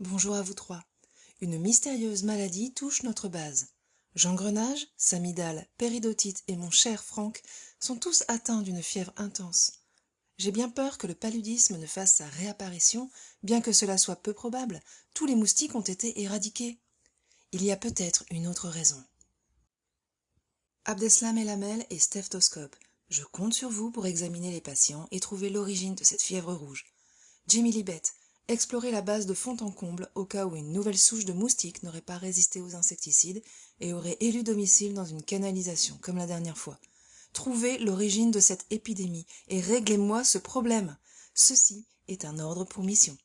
Bonjour à vous trois. Une mystérieuse maladie touche notre base. Jean-Grenage, Samidal, Péridotite et mon cher Franck sont tous atteints d'une fièvre intense. J'ai bien peur que le paludisme ne fasse sa réapparition, bien que cela soit peu probable, tous les moustiques ont été éradiqués. Il y a peut-être une autre raison. Abdeslam Elamel et Stephtoscope. Je compte sur vous pour examiner les patients et trouver l'origine de cette fièvre rouge. Jimmy Libet, Explorer la base de fond en comble au cas où une nouvelle souche de moustiques n'aurait pas résisté aux insecticides et aurait élu domicile dans une canalisation, comme la dernière fois. Trouvez l'origine de cette épidémie et réglez-moi ce problème. Ceci est un ordre pour mission.